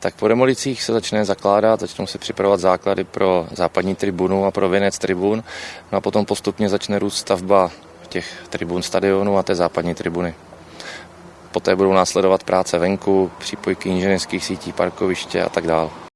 Tak po demolicích se začne zakládat, začnou se připravovat základy pro západní tribunu a pro věnec tribun. No a potom postupně začne růst stavba těch tribun stadionu a té západní tribuny. Poté budou následovat práce venku, přípojky inženýrských sítí, parkoviště a tak dále.